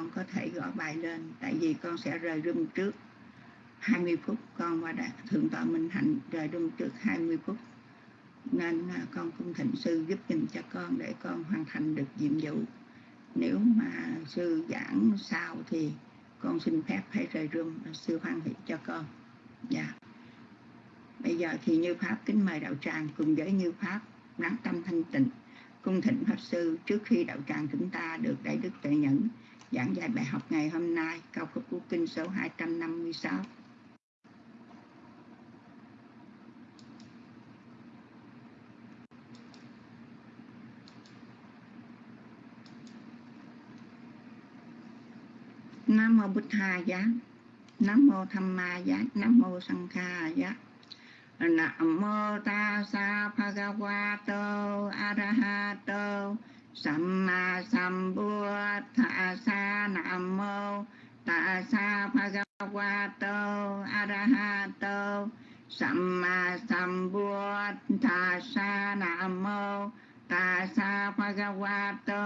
con có thể gõ bài lên, tại vì con sẽ rời rung trước 20 phút. Con qua đạt thượng tọa minh hạnh rời rung trước 20 phút. Nên à, con cung thịnh sư giúp dùm cho con để con hoàn thành được nhiệm vụ. Nếu mà sư giảng sao thì con xin phép phải rời rung à, sư hoan hỷ cho con. Dạ. Bây giờ thì như pháp kính mời đạo tràng cùng với như pháp lắng tâm thanh tịnh, cung thịnh pháp sư trước khi đạo tràng chúng ta được đại đức tuệ nhẫn giảng dạy bài học ngày hôm nay, cao cấp của kinh số 256 Nam mô Bụt Tha giá. Nam mô Tham Ma giá. Nam mô Sang Kha giá. Nam mô Ta Sa Bhagavato Arahato Samma Sambuddha, Sa Nam mô Ta Sa Bhagavato, Arahato. Samma Sambuddha, Sa Nam mô Ta Sa Bhagavato,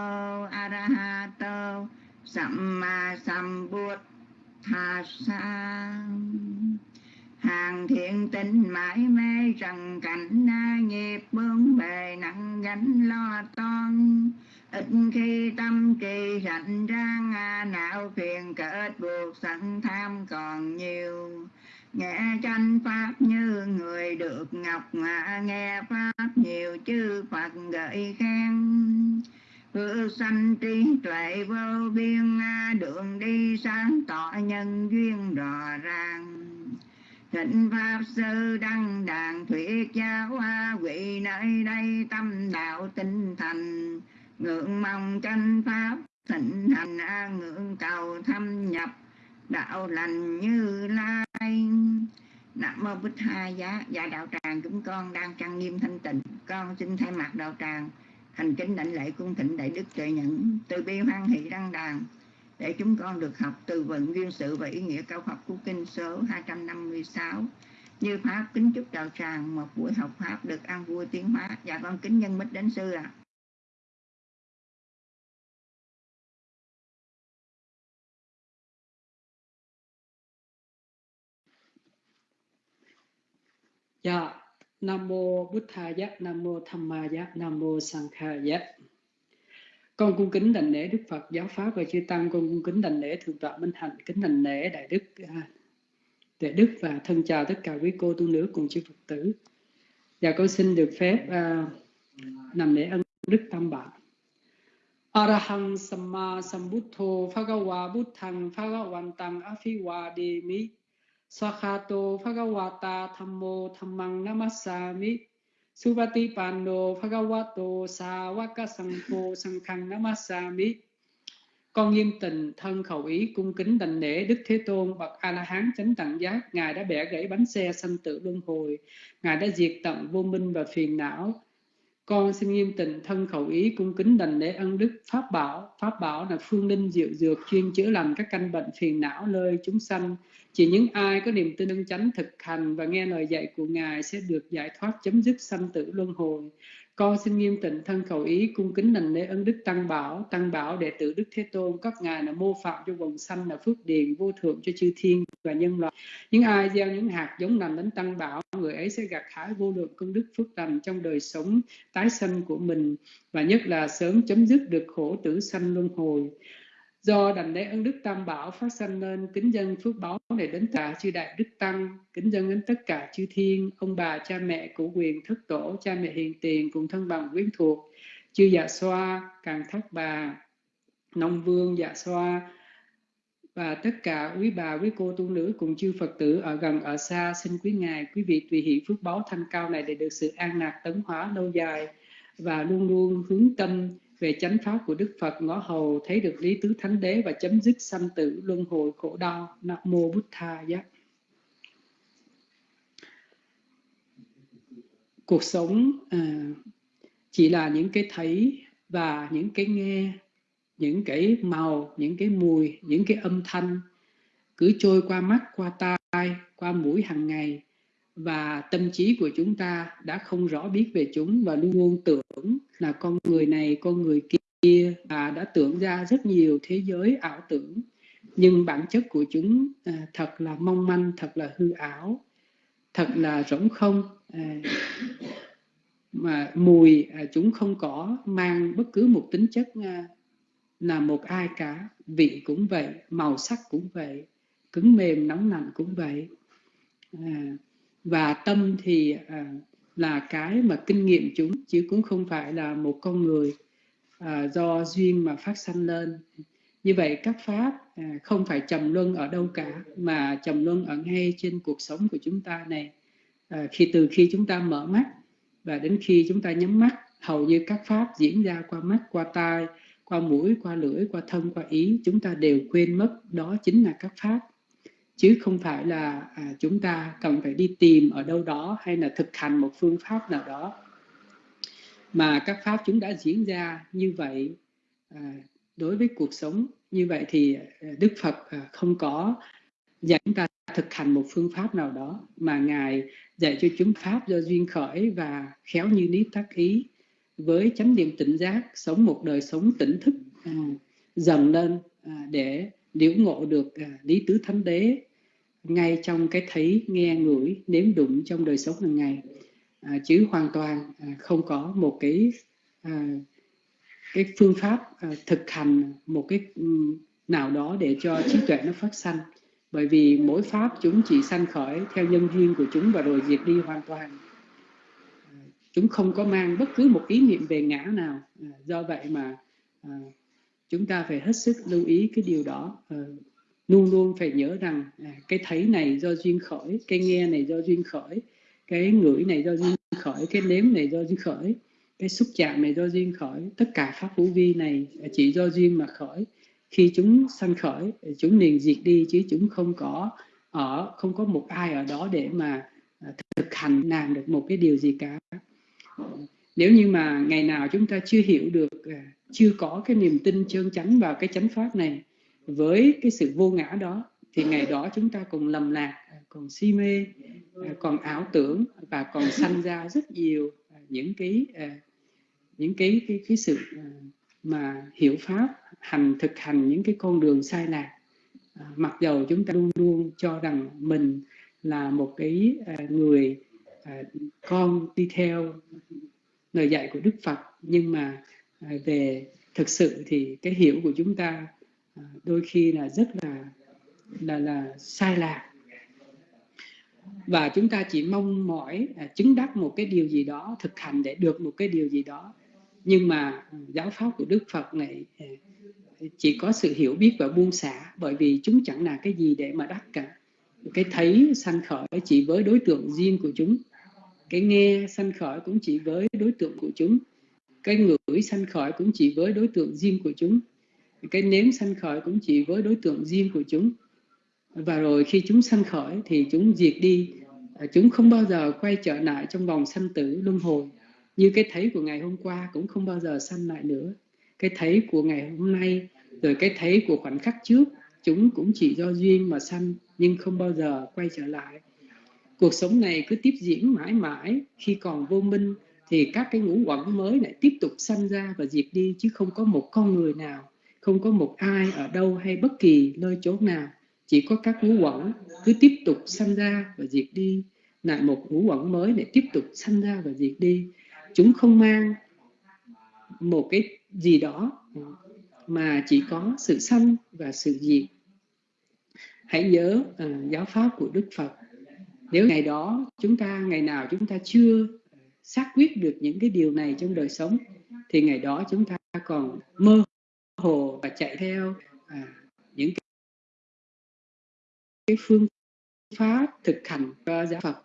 Arahato. Samma Sambuddhasa Hàng thiện tinh mãi mê trần cảnh na nghiệp bướng bề nặng gánh lo toan. Ít khi tâm trì rảnh rang à, não phiền kết buộc sẵn tham còn nhiều. Nghe tranh pháp như người được ngọc mà nghe pháp nhiều chư phật gợi khen. Hư sanh trí tuệ vô biên đường đi sáng tỏ nhân duyên rõ ràng. Thịnh Pháp Sư Đăng Đàn Thuyết Giáo Hoa Quỷ nơi đây tâm đạo tinh thành Ngưỡng mong tranh Pháp, thịnh hành ngưỡng cầu thâm nhập, đạo lành như lai. Nam mô Bích Tha giá. Dạ đạo tràng chúng con đang trang nghiêm thanh tịnh. Con xin thay mặt đạo tràng, hành kính đảnh lễ cung thịnh đại đức tuệ nhẫn. Từ bi hoan hỷ đăng đàn để chúng con được học từ vận duyên sự và ý nghĩa cao học của kinh số 256 như pháp kính chúc đạo tràng một buổi học pháp được an vui tiến hóa và dạ con kính nhân mít đến sư ạ à. Dạ, Nam mô Bụt Tha Nam mô Tham Ma Nam mô sankhaya con cung kính đảnh lễ đức phật giáo pháp và chư tăng. Con cung kính đảnh lễ thượng tọa minh hạnh. Kính đảnh lễ đại đức à, đại đức và thân chào tất cả quý cô tu nữ cùng chư phật tử. Và con xin được phép à, uh, nằm lễ ân đức tam bảo. Arahang Samma Sambuddho Phagawa Buddhang Phagawantang Afiwademi Sakhato Phagawata Thammo Thammang Namassami Suvati Pando Bhagavato Savaka Sangho Namasami. Con nghiêm tình thân khẩu ý cung kính đảnh lễ Đức Thế Tôn bậc A La Hán chánh đẳng giác, Ngài đã bẻ gãy bánh xe sanh tử luân hồi, Ngài đã diệt tận vô minh và phiền não, con xin nghiêm tịnh thân khẩu ý cung kính đành lễ ân đức. Pháp bảo pháp bảo là phương linh diệu dược chuyên chữa lành các căn bệnh phiền não nơi chúng sanh. Chỉ những ai có niềm tin ân chánh thực hành và nghe lời dạy của ngài sẽ được giải thoát chấm dứt sanh tử luân hồi con xin nghiêm tịnh thân cầu ý, cung kính nành lễ ân đức tăng bảo tăng bảo đệ tử đức thế tôn, các ngài là mô phạm cho quần sanh, là phước điền vô thượng cho chư thiên và nhân loại. Những ai gieo những hạt giống lành đến tăng bảo, người ấy sẽ gặt hái vô lượng công đức phước lành trong đời sống, tái sanh của mình, và nhất là sớm chấm dứt được khổ tử sanh luân hồi do đảnh lễ ân đức tam bảo phát sanh nên kính dân phước báo này đến cả chư đại đức tăng, kính dân đến tất cả chư thiên, ông bà, cha mẹ của quyền thất tổ, cha mẹ hiền tiền cùng thân bằng quyến thuộc. Chư dạ xoa, càng thác bà, nông vương dạ xoa, và tất cả quý bà, quý cô, tu nữ cùng chư Phật tử ở gần, ở xa, xin quý ngài, quý vị tùy hiện phước báo thanh cao này để được sự an lạc tấn hóa lâu dài và luôn luôn hướng tâm về chánh pháp của Đức Phật ngõ hầu thấy được lý tứ thánh đế và chấm dứt sanh tử luân hồi khổ đau. Nam mô bút tha giác cuộc sống à, chỉ là những cái thấy và những cái nghe những cái màu những cái mùi những cái âm thanh cứ trôi qua mắt qua tai qua mũi hàng ngày và tâm trí của chúng ta đã không rõ biết về chúng và luôn luôn tưởng là con người này con người kia và đã tưởng ra rất nhiều thế giới ảo tưởng. Nhưng bản chất của chúng à, thật là mong manh thật là hư ảo thật là rỗng không à, mà mùi à, chúng không có mang bất cứ một tính chất à, là một ai cả. Vị cũng vậy màu sắc cũng vậy cứng mềm nóng lạnh cũng vậy. À, và tâm thì à, là cái mà kinh nghiệm chúng chứ cũng không phải là một con người à, do duyên mà phát sanh lên. Như vậy các pháp à, không phải trầm luân ở đâu cả mà trầm luân ở ngay trên cuộc sống của chúng ta này. À, khi từ khi chúng ta mở mắt và đến khi chúng ta nhắm mắt hầu như các pháp diễn ra qua mắt qua tai qua mũi qua lưỡi qua thân qua ý chúng ta đều quên mất đó chính là các pháp chứ không phải là à, chúng ta cần phải đi tìm ở đâu đó hay là thực hành một phương pháp nào đó. Mà các pháp chúng đã diễn ra như vậy à, đối với cuộc sống như vậy thì à, Đức Phật à, không có dạy chúng ta thực hành một phương pháp nào đó mà Ngài dạy cho chúng pháp do duyên khởi và khéo như lý tác ý với chánh niệm tỉnh giác sống một đời sống tỉnh thức à, dần lên à, để liễu ngộ được à, lý tứ thánh đế ngay trong cái thấy nghe ngửi nếm đụng trong đời sống hàng ngày à, chứ hoàn toàn à, không có một cái à, cái phương pháp à, thực hành một cái nào đó để cho trí tuệ nó phát sanh. Bởi vì mỗi pháp chúng chỉ sanh khởi theo nhân duyên của chúng và rồi diệt đi hoàn toàn. À, chúng không có mang bất cứ một ý niệm về ngã nào à, do vậy mà à, chúng ta phải hết sức lưu ý cái điều đó. À, luôn luôn phải nhớ rằng à, cái thấy này do duyên khởi cái nghe này do duyên khởi cái ngửi này do duyên khởi cái nếm này do duyên khởi cái xúc chạm này do duyên khởi. Tất cả pháp vũ vi này chỉ do duyên mà khởi. Khi chúng sanh khởi chúng liền diệt đi chứ chúng không có ở không có một ai ở đó để mà thực hành làm được một cái điều gì cả nếu như mà ngày nào chúng ta chưa hiểu được à, chưa có cái niềm tin chân chánh vào cái chánh pháp này với cái sự vô ngã đó, thì ngày đó chúng ta còn lầm lạc à, còn si mê à, còn ảo tưởng và còn sanh ra rất nhiều những cái những cái cái cái sự mà hiểu pháp, hành, thực hành những cái con đường sai lạc. Mặc dầu chúng ta luôn luôn cho rằng mình là một cái người con đi theo lời dạy của Đức Phật. Nhưng mà à, về thực sự thì cái hiểu của chúng ta à, đôi khi là rất là là là sai lạc và chúng ta chỉ mong mỏi à, chứng đắc một cái điều gì đó, thực hành để được một cái điều gì đó. Nhưng mà giáo pháp của Đức Phật này chỉ có sự hiểu biết và buông xả, bởi vì chúng chẳng là cái gì để mà đắc cả. Cái thấy sanh khởi chỉ với đối tượng riêng của chúng cái nghe sanh khởi cũng chỉ với đối tượng của chúng, cái ngửi sanh khởi cũng chỉ với đối tượng riêng của chúng, cái nếm sanh khởi cũng chỉ với đối tượng riêng của chúng. Và rồi khi chúng sanh khởi thì chúng diệt đi, chúng không bao giờ quay trở lại trong vòng sanh tử luân hồi. Như cái thấy của ngày hôm qua cũng không bao giờ sanh lại nữa. Cái thấy của ngày hôm nay, rồi cái thấy của khoảnh khắc trước, chúng cũng chỉ do duyên mà sanh nhưng không bao giờ quay trở lại cuộc sống này cứ tiếp diễn mãi mãi. Khi còn vô minh thì các cái ngũ quẩn mới lại tiếp tục sanh ra và diệt đi chứ không có một con người nào không có một ai ở đâu hay bất kỳ nơi chỗ nào. Chỉ có các ngũ quẩn cứ tiếp tục sanh ra và diệt đi. Lại một ngũ quẩn mới lại tiếp tục sanh ra và diệt đi. Chúng không mang một cái gì đó mà chỉ có sự sanh và sự diệt. Hãy nhớ uh, giáo pháp của đức phật nếu ngày đó chúng ta ngày nào chúng ta chưa ờ, xác quyết được những cái điều này trong đời sống thì ngày đó chúng ta còn mơ hồ và chạy theo à, những cái, cái phương pháp thực hành cho giáo Phật.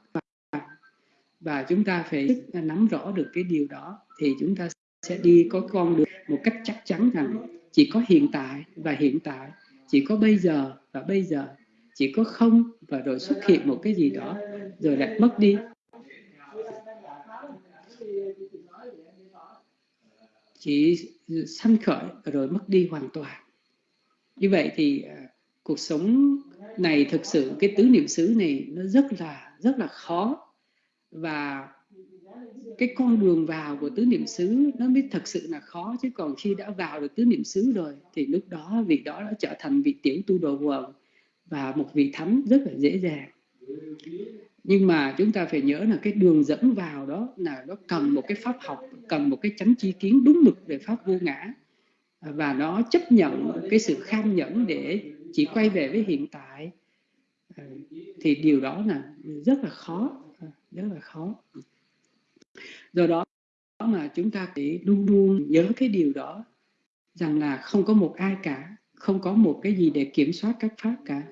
Và chúng ta phải à, nắm rõ được cái điều đó thì chúng ta sẽ đi có con đường một cách chắc chắn rằng chỉ có hiện tại và hiện tại chỉ có bây giờ và bây giờ chỉ có không và rồi xuất hiện một cái gì đó, rồi lại mất đi. Chỉ sanh khởi rồi mất đi hoàn toàn. Như vậy thì à, cuộc sống này thực sự, cái tứ niệm xứ này nó rất là rất là khó. Và cái con đường vào của tứ niệm xứ nó mới thật sự là khó, chứ còn khi đã vào được tứ niệm xứ rồi thì lúc đó vị đó đã trở thành vị tiểu tu đồ quần và một vị thắm rất là dễ dàng. Nhưng mà chúng ta phải nhớ là cái đường dẫn vào đó là nó cần một cái pháp học, cần một cái chánh chi kiến đúng mực về pháp vô ngã. Và nó chấp nhận cái sự kham nhẫn để chỉ quay về với hiện tại. Thì điều đó là rất là khó, rất là khó. Do đó mà chúng ta phải luôn luôn nhớ cái điều đó, rằng là không có một ai cả, không có một cái gì để kiểm soát các pháp cả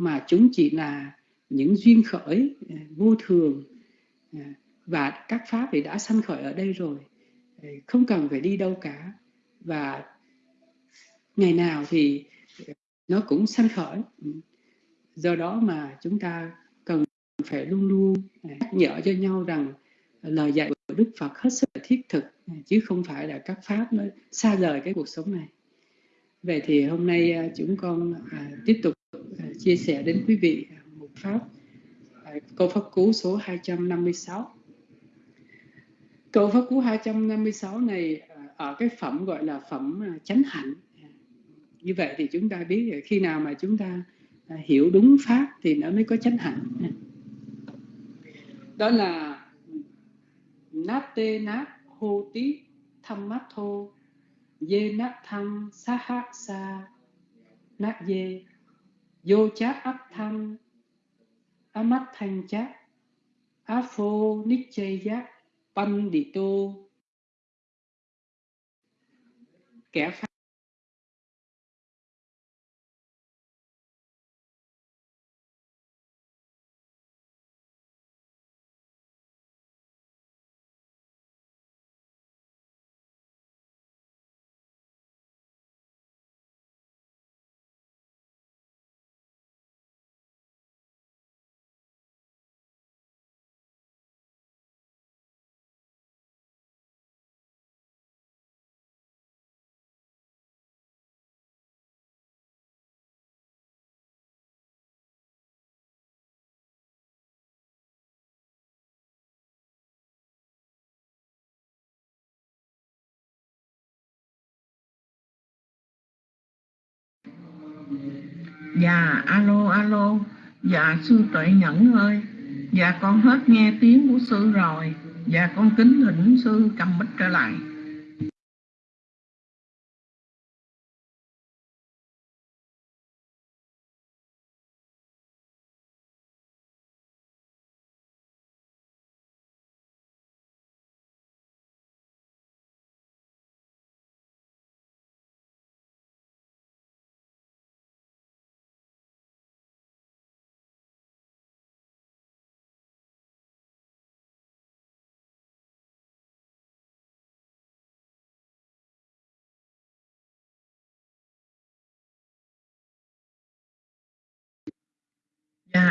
mà chúng chỉ là những duyên khởi ờ, vô thường ờ, và các pháp thì đã sanh khởi ở đây rồi. Ờ, không cần phải đi đâu cả. Và ngày nào thì nó cũng sanh khởi. Ừ. Do đó mà chúng ta cần phải luôn luôn nhắc nhở cho nhau rằng lời dạy của Đức Phật hết sức thiết thực chứ không phải là các pháp nó xa rời cái cuộc sống này. Vậy thì hôm nay chúng con à, tiếp tục chia sẻ đến quý vị à, một pháp à, câu pháp cú số 256. Câu pháp cú 256 này à, ở cái phẩm gọi là phẩm chánh hạnh. Như vậy thì chúng ta biết khi nào mà chúng ta hiểu đúng pháp thì nó mới có chánh hạnh. Đó là nát tê nát hô tí thăm mát thô dê nát thăng sa hát sa nát dê vô chát áp thăng á mắt thanh chát. Á phô nít chây giác. Banh đi tô. Kẻ phá Dạ alo alo. Dạ sư tuệ nhẫn ơi. Dạ con hết nghe tiếng của sư rồi. Dạ con kính thỉnh sư cầm bích trở lại.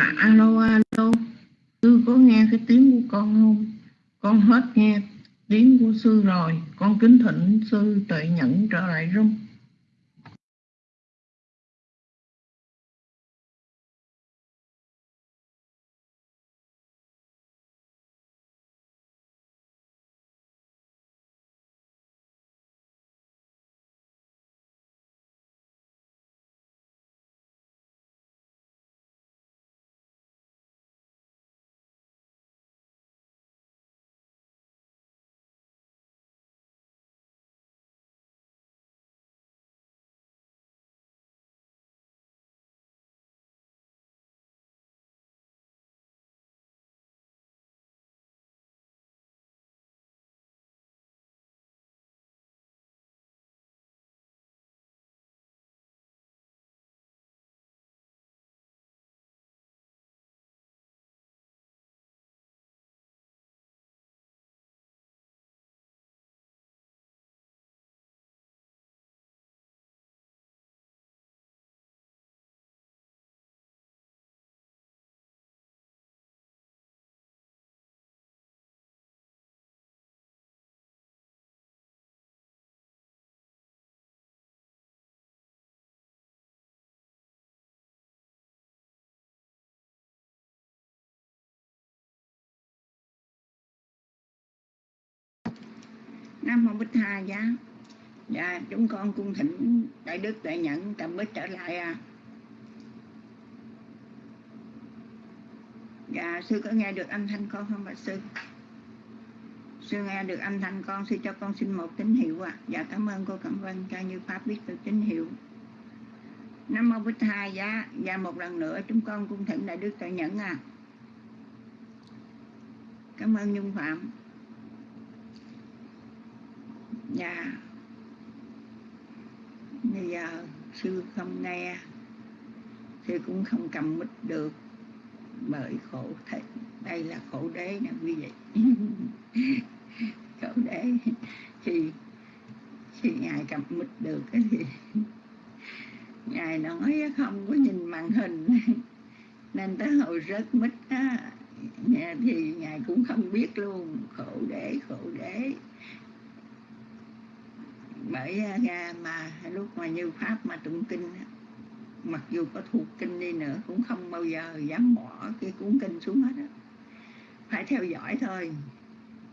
Dạ alo alo. Sư có nghe cái tiếng của con không? Con hết nghe tiếng của sư rồi. Con kính thỉnh sư tự nhẫn trở lại rung. Nam mô bích tha giá. Dạ chúng con cung thỉnh đại đức đại nhận cầm bích trở lại à. Dạ sư có nghe được âm thanh con không, bạch sư? Sư nghe được âm thanh con, sư cho con xin một tín hiệu à dạ cảm ơn cô, cảm ơn cho như pháp biết được tín hiệu. Nam mô bích tha giá. Dạ một lần nữa chúng con cung thỉnh đại đức đại nhẫn à. Cảm ơn nhung phạm dạ. Bây giờ sư không nghe. Sư cũng không cầm mít được. Bởi khổ thật. Đây là khổ đế nè, quý vị. Khổ đế. Thì khi ngài cầm mít được thì ngài nói không có nhìn màn hình. Nên tới hồi rớt mít á, thì ngài cũng không biết luôn. Khổ đế khổ đế bởi à, ra mà lúc mà như pháp mà tụng kinh mặc dù có thuộc kinh đi nữa, cũng không bao giờ dám bỏ cái cuốn kinh xuống hết á. Phải theo dõi thôi.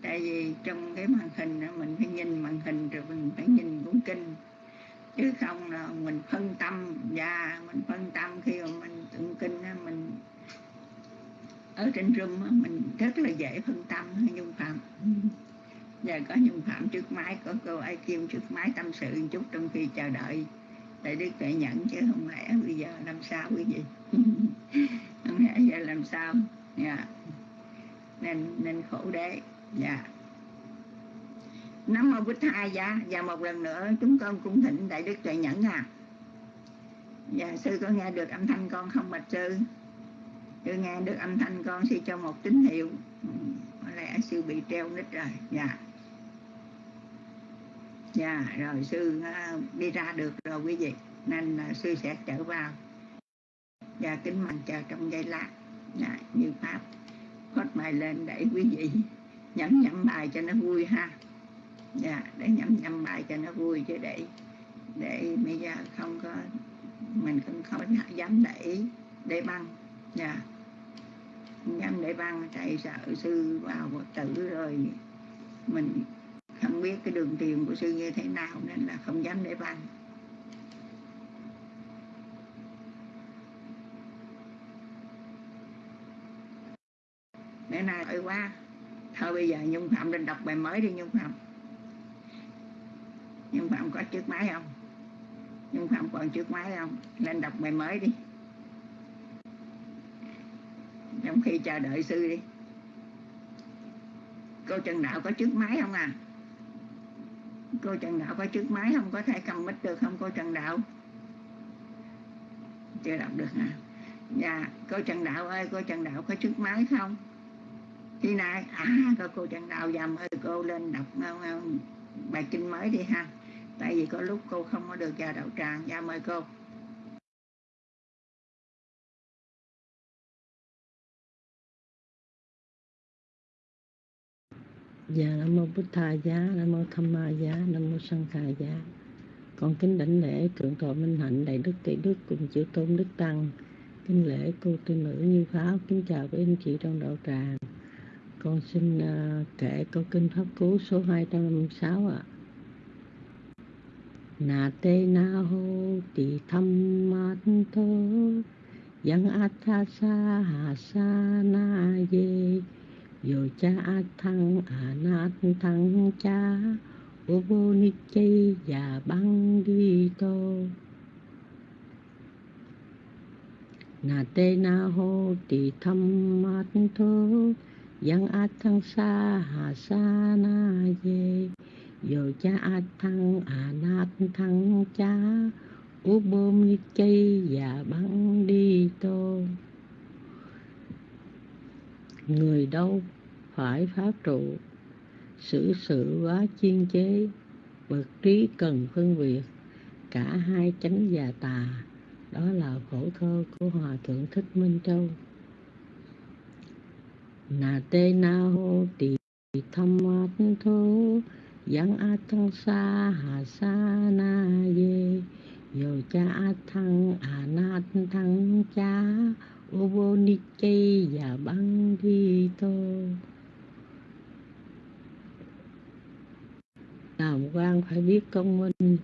Tại vì trong cái màn hình mình phải nhìn màn hình rồi mình phải nhìn cuốn kinh. Chứ không là mình phân tâm và mình phân tâm khi mà mình tụng kinh mình ở trên room mình rất là dễ phân tâm nhung phạm giờ có nhung phạm trước máy, có cô ai kim trước máy tâm sự một chút trong khi chờ đợi. Để đức tuệ nhận chứ không lẽ bây giờ làm sao quý vị? Không lẽ giờ làm sao? Dạ. Nên nên khổ đế. Dạ. Nắm mô bích hai dạ và một lần nữa chúng con cung thịnh đại đức tuệ nhẫn à. Dạ sư có nghe được âm thanh con không bạch sư? Sư nghe được âm thanh con sư cho một tín hiệu. Ừ, có lẽ sư bị treo nít rồi. Dạ dạ rồi sư uh, đi ra được rồi quý vị. Nên uh, sư sẽ trở vào. Và kính mừng chờ trong giây lát. Dạ, như pháp. Hót bài lên để quý vị nhẩm nhẩm bài cho nó vui ha. Dạ để nhẩm nhẩm bài cho nó vui chứ để để bây giờ không có mình không dạ. không dám để để băng. Dạ. Dám để băng tại sợ sư vào Phật tử rồi mình không biết cái đường tiền của sư như thế nào nên là không dám để bàn để nay ơi quá. Thôi bây giờ nhung phạm lên đọc bài mới đi nhung phạm. Nhung phạm có chiếc máy không? Nhung phạm còn chiếc máy không? Lên đọc bài mới đi. Trong khi chờ đợi sư đi. Cô trần đạo có chiếc máy không à? Cô trần đạo có trước máy không? Có thể cầm mic được không, cô trần đạo? Chưa đọc được hả? Dạ cô trần đạo ơi, cô trần đạo có trước máy không? Khi nay à có cô trần đạo dầm ơi cô lên đọc ờ, ờ, bài kinh mới đi ha. Tại vì có lúc cô không có được vào đạo tràng. Dạ mời cô. Dạ Nam mô Bích Tha giá, Nam mô Tham Ma giá, Nam mô Sanh Khà giá. Con kính đảnh lễ thượng tọa minh hạnh đại đức tỷ đức cùng chữ tôn đức tăng. Kính lễ cô tư nữ như pháo kính chào quý anh chị trong đạo tràng. Con xin uh, kể câu kinh pháp cú số 256 ạ. À. Nà te na ho ti tham mát thơ yang athasa ha sa na ye yo cha thăng a à nát thăng cha, ô vô ni chay và băng đi tô. Na te na ho ti tham mát thô yang a thăng sa hà sa na ye yo cha a thăng a à nát thăng cha, ô bôm ni chay và băng đi tô. Người đâu phải pháp trụ, xử sự quá chiên chế bậc trí cần phân biệt, cả hai chánh và tà, đó là khổ thơ của hòa thượng thích minh châu. Nà tê na hô tỳ tham mát thô yang a thăng sa hà sa na ye yo cha a thăng a à na thăng cha, ô vô ni chay và băng thi tô. Làm quan phải biết công minh,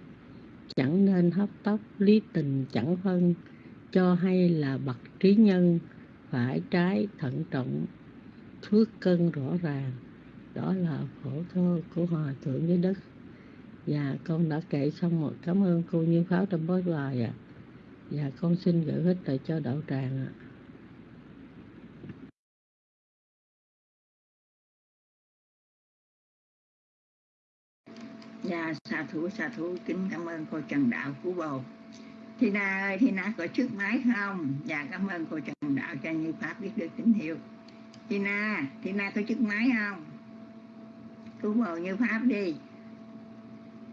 chẳng nên hấp tấp lý tình chẳng phân cho hay là bậc trí nhân phải trái thận trọng thước cân rõ ràng đó là phổ thơ của hòa thượng với đất và con đã kể xong một cảm ơn cô như pháo trong bối bài ạ à. và con xin gửi hết lại cho đạo tràng ạ à. Dạ, xà thủ, xà thủ, kính cảm ơn cô Trần Đạo Phú Bồ. Thi Na ơi, Thi Na có chiếc máy không? Dạ, cảm ơn cô Trần Đạo cho Như Pháp biết được tín hiệu. Thi Na, Thi Na có chiếc máy không? Phú Bồ Như Pháp đi.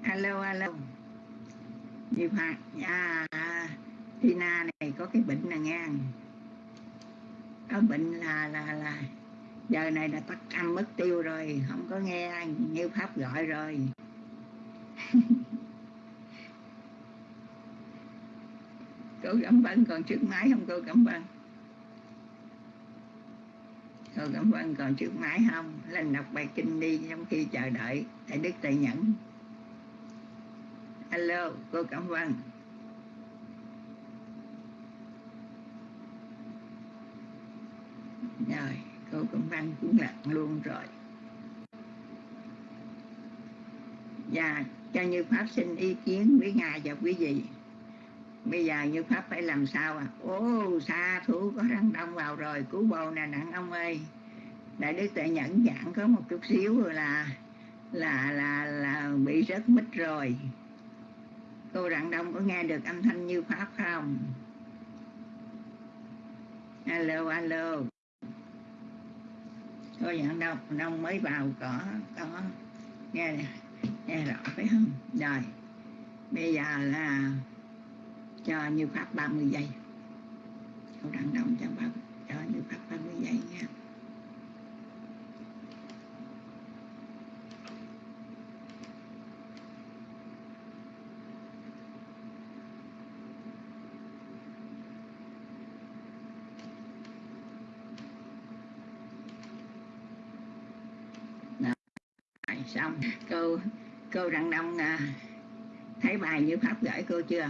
Alo, alo. Như Pháp, dạ, Thi Na này có cái bệnh nè nghe. Có bệnh là, là, là, giờ này là tắt âm mất tiêu rồi, không có nghe Như Pháp gọi rồi. cô cảm ơn còn trước máy không, cô cảm ơn cô cảm ơn còn trước máy không? Lên đọc bài kinh đi trong khi chờ đợi thầy Đức thầy Nhẫn. Alo, cô cảm ơn rồi, cô cảm ơn cũng lặng luôn rồi. Và cho như pháp xin ý kiến với ngài và quý vị. Bây giờ như pháp phải làm sao à? Ô, xa thủ có răng đông vào rồi, cứu bồ nè, nặng ông ơi. Đại đức tuệ nhẫn dạng có một chút xíu rồi là là là là bị rớt mít rồi. Cô rặng đông có nghe được âm thanh như pháp không? Alo alo. Cô rặng đông đông mới vào, có có. Nghe nè nghe rõ, phải không? Rồi, bây giờ là cho như pháp 30 giây. Câu đặng động cho pháp, cho như pháp 30 giây nha. Xong. Câu cô răng đông à, thấy bài như pháp gửi cô chưa?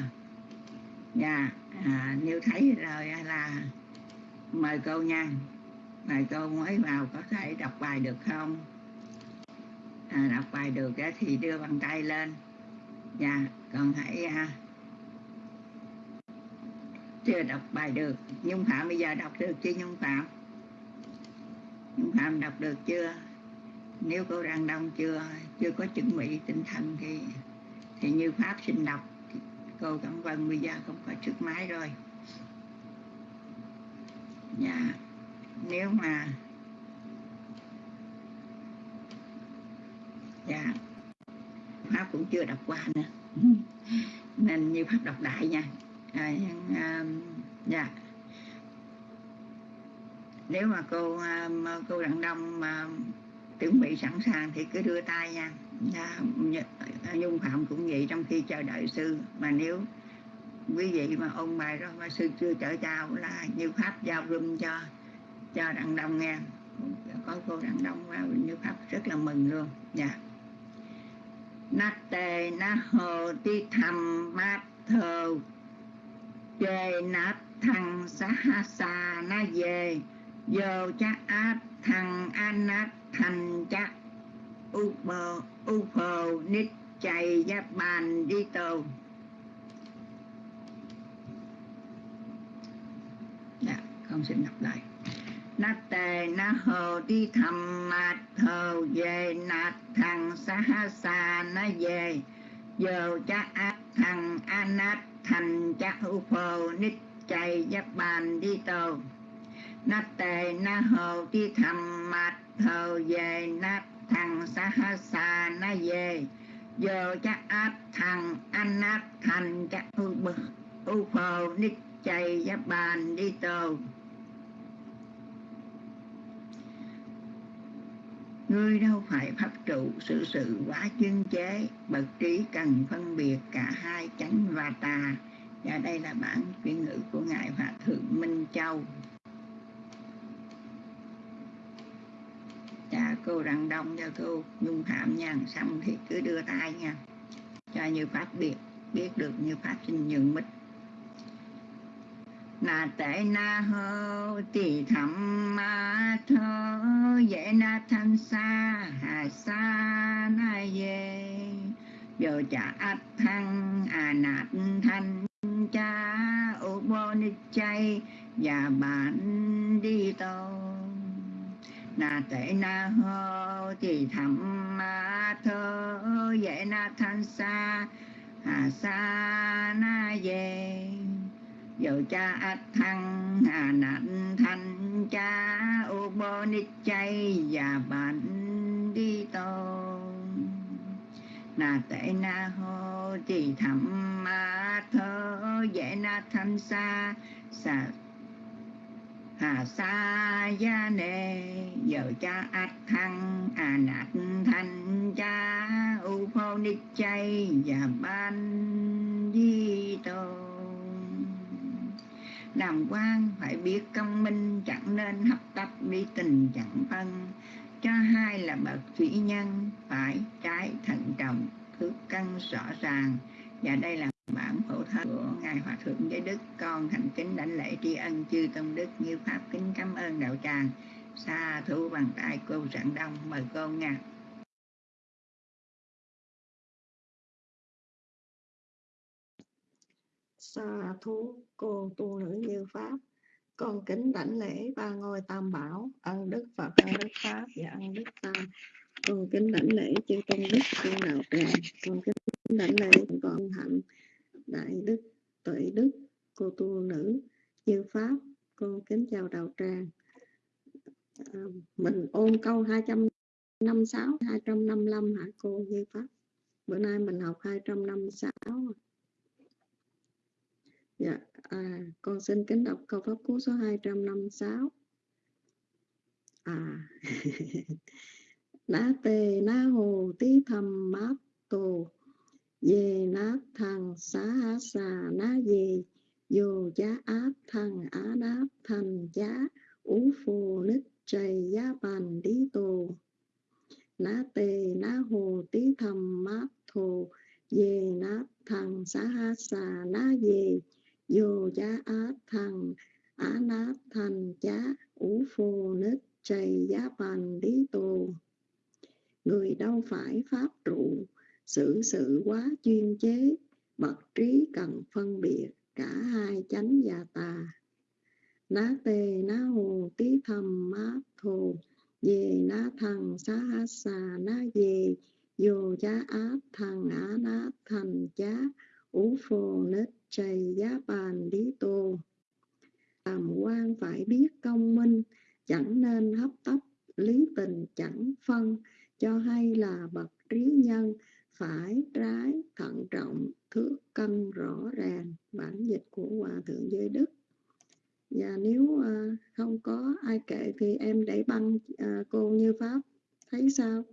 Dạ à, như thấy rồi là mời cô nha. Mời cô mới vào có thể đọc bài được không? À, đọc bài được thì đưa bàn tay lên. Dạ còn hãy à, chưa đọc bài được. Nhung phạm bây giờ đọc được chưa nhung phạm? Nhung phạm đọc được chưa? Nếu cô đang đông chưa chưa có chuẩn bị tinh thần thì thì như pháp xin đọc cô cảm ơn bây giờ không có trước máy rồi. Dạ nếu mà dạ pháp cũng chưa đọc qua nữa. Nên như pháp đọc đại nha. À, um, dạ. Nếu mà cô um, cô đặng đông mà chuẩn bị sẵn sàng thì cứ đưa tay nha. Dạ, nhung phạm cũng vậy trong khi chờ đợi sư mà nếu quý vị mà ôn bài rồi mà sư chưa trở chào là như pháp giao room cho cho đặng đông nghe. Có cô đặng đông vào như pháp rất là mừng luôn dạ. nha nát tề na hồ ti thầm mát thờ chê nát thằng sa ha sa na về vô cha át thằng an nát thành cha u bờ u phờ nít chạy ra bàn đi tàu. Dạ không xin đọc lại. Na tề na hồ đi thầm mạt thờ về nạt thằng xa xa sa na về. Giờ cha ác thằng anat thành cha u phờ nít chạy ra bàn đi tàu nát tề na hồ đi thầm mạt thờ về nát thằng sa ha sa na về. Giờ cha áp thằng anh nát thành cha u bờ. U phờ nít chạy giáp bàn đi tàu Ngươi đâu phải pháp trụ, sự sự quá chuyên chế, Bậc trí cần phân biệt cả hai chánh và tà. Và đây là bản chuyên ngữ của Ngài Hòa Thượng Minh Châu. Dạ cô rạng đông cho cô. Nhung phạm nha xong thì cứ đưa tay nha. Cho như pháp biết biết được như pháp sinh nhường mít. Na tệ na hô, tỳ thẩm ma thơ dễ na thanh sa, hà sa na ye giờ chả át thăng à nạt thanh cha, ô bô ni chay, và bạn đi tàu na tệ na hô thì thầm ma thơ, dễ na thanh sa, hà sa na về dầu cha át thăng, hà nạn thanh cha u bô ni chay và bạn đi tô. Na tệ na hô thì thầm ma thơ, dễ na thanh sa sa à sa gia nê, giờ cha át thăng à nạt thanh cha, u phô ni chay và ban di tô. Làm quan phải biết công minh chẳng nên hấp tấp bi tình chẳng phân cho hai là bậc thủy nhân phải trái thận trọng thước cân rõ ràng. Và đây là bản của ngài hòa thượng giới đức. Con thành kính đảnh lễ tri ân chư tôn đức như pháp kính cảm ơn đạo tràng. Xa thu bằng tay cô rạng đông, mời cô nha xa thú, cô tu nữ như pháp, con kính đảnh lễ ba ngôi tam bảo, ân đức phật, ân đức pháp và ân đức tam. Con kính đảnh lễ chư tôn đức, chư đạo tràng. Con kính đảnh lễ con hạnh đại đức tuệ đức cô tu nữ như pháp cô kính chào đạo tràng. À, mình ôn câu 256 255 hả cô như pháp? Bữa nay mình học 256 Dạ, à, con xin kính đọc câu pháp cú số 256. À, ná tê ná hồ tí thầm mát tô, về nát thằng xá xà ná về, vô giá áp thằng á đáp thành giá, ú phù nít trầy giá bàn đi tô. Ná tê ná hồ tí thầm mát thồ, về nát thằng xá xà ná về, vô giá á thằng á nát thành chá ú phù nít trầy giá bàn lý tô người đâu phải pháp trụ xử sự quá chuyên chế, bậc trí cần phân biệt, cả hai chánh và tà ná tê, ná hồ tí thầm mát thồ về ná thằng xá há xà ná về vô giá áp thằng á ná thành chá ú phô, nết chày giá bàn lý tô. Làm quan phải biết công minh, chẳng nên hấp tấp, lý tình chẳng phân, cho hay là bậc trí nhân phải trái thận trọng thước cân rõ ràng bản dịch của hòa thượng giới đức. Và nếu uh, không có ai kể thì em để băng uh, cô như pháp. Thấy sao?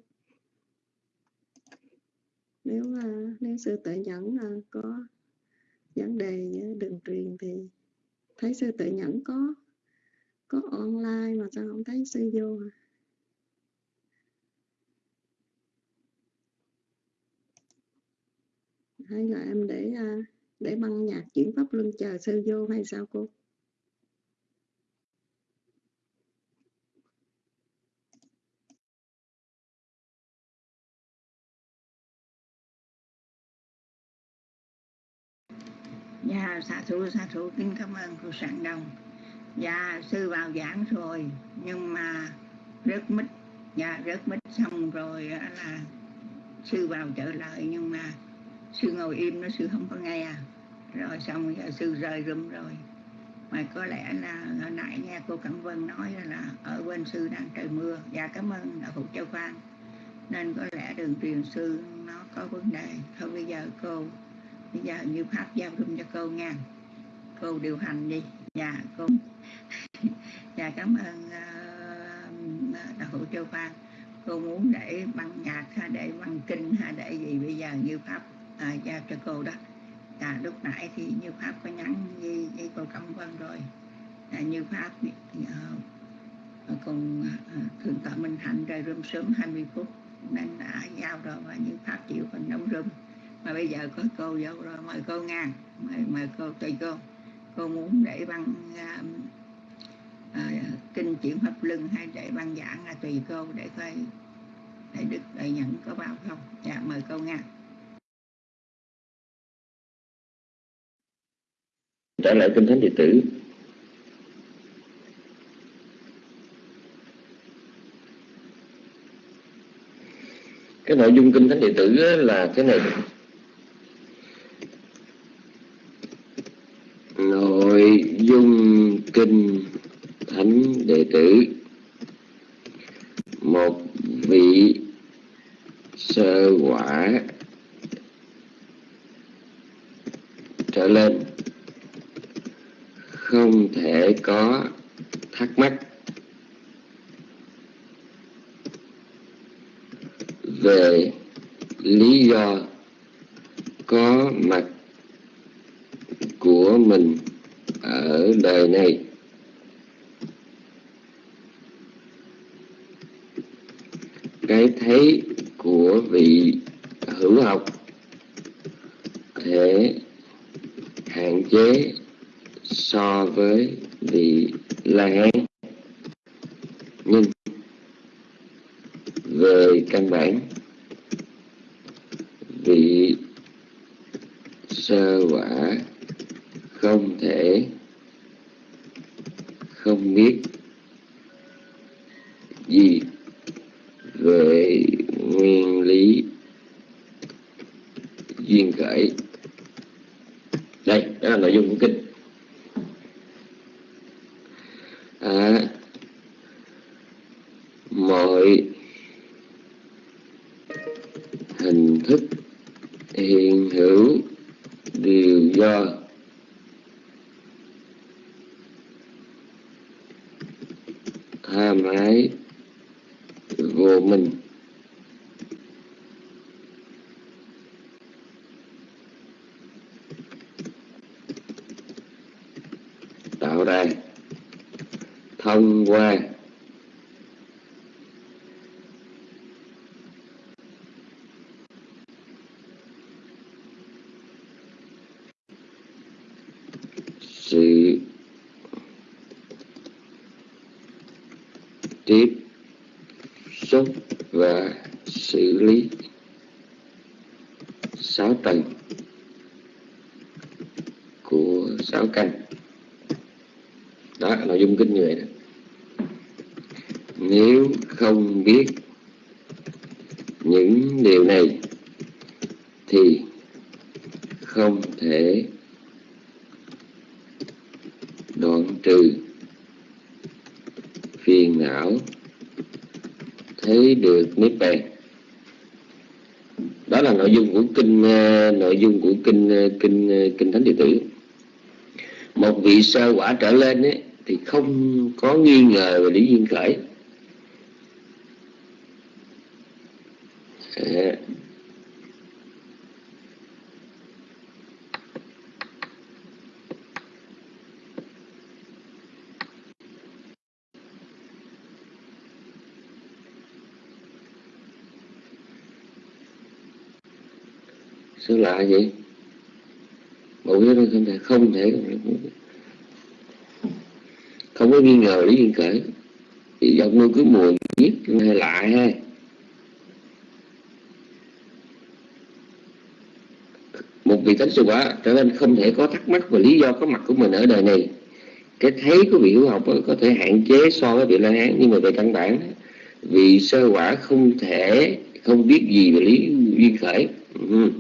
Nếu uh, nếu sư tự nhẫn uh, có vấn đề đường truyền thì thấy sư tự nhẫn có có online mà sao không thấy sư vô? à? Hay là em để à, để băng nhạc chuyển pháp luân chờ sư vô hay sao cô Dạ, xạ thủ, xạ thủ, kính cảm ơn cô Sạng đồng. Dạ, sư vào giảng rồi, nhưng mà rất mít, dạ, rất mít xong rồi là sư vào trở lại, nhưng mà sư ngồi im, nó sư không có nghe. À. Rồi xong giờ sư rời rụm rồi. Mà có lẽ là hồi nãy nghe cô Cẩm Vân nói là ở bên sư đang trời mưa. Dạ, cảm ơn đạo phụ Châu Phan. Nên có lẽ đường truyền sư nó có vấn đề. Thôi bây giờ cô bây giờ như pháp giao dung cho cô nha cô điều hành đi dạ cô dạ cảm ơn uh, đạo hữu châu phan cô muốn để băng nhạc hay để băng kinh hay để gì bây giờ như pháp à, dạ, giao cho cô đó. À, lúc nãy thì như pháp có nhắn với, với cô cẩm vân rồi. À, như pháp uh, còn uh, thượng tọa minh hạnh rời rơm sớm 20 phút. Nên đã giao rồi và như pháp chịu phần đóng rơm mà bây giờ có cô vô rồi mời cô ngang. Mời, mời cô tùy cô. Cô muốn để băng uh, uh, kinh chuyển pháp lưng hay để băng giảng là tùy cô để coi để đức đại nhận có bao không? Dạ mời cô ngang. Trở lại kinh thánh điện tử. Cái nội dung kinh thánh điện tử là cái này. Nội dung kinh thánh đệ tử. Một vị sơ quả. Trở lên không thể có thắc mắc về lý do có mặt của mình ở đời này. Cái thấy của vị hữu học thể hạn chế so với vị la hán nhưng về căn bản vị sơ quả không thể không biết gì về nguyên lý duyên khởi đây đó là nội dung của kinh à, mọi hình thức hiện hữu đều do tham ái vô minh tạo ra thông qua sự tiếp xúc và xử lý sáu tầng của sáu căn đó nội dung kinh người đó nếu không biết những điều này thì không thể đoạn trừ phiền não thấy được niết bàn. Đó là nội dung của kinh ờ, nội dung của kinh ờ, kinh ờ, kinh thánh điện tử. Một vị sơ quả trở lên ấy, thì không có nghi ngờ về lý duyên khởi À, sao lạ vậy? Bộ cái đó không thể không thể không có nghi ngờ lý duyên khởi thì giọng nuôi cứ mùa giết hay lạ ha. Một vị thánh sư quả trở nên không thể có thắc mắc về lý do có mặt của mình ở đời này. Cái thấy của vị hữu học có thể hạn chế so với vị la hán. Nhưng mà về căn bản vị sơ quả không thể, không biết gì về lý duyên khởi. Ừ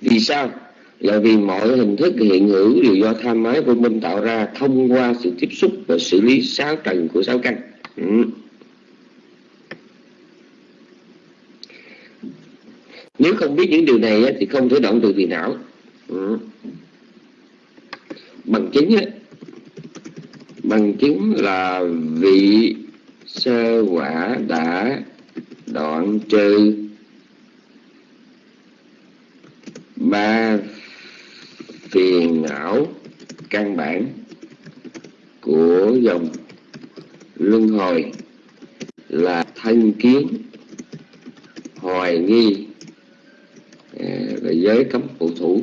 vì sao là vì mọi hình thức hiện hữu đều do tham ái vô minh tạo ra thông qua sự tiếp xúc và xử lý sáu trần của sáu căn ừ. nếu không biết những điều này thì không thể động từ phiền não ừ. bằng chứng á, bằng chứng là vị sơ quả đã đoạn trừ ba phiền não căn bản của dòng luân hồi là thân kiến hoài nghi và giới cấm phụ thủ.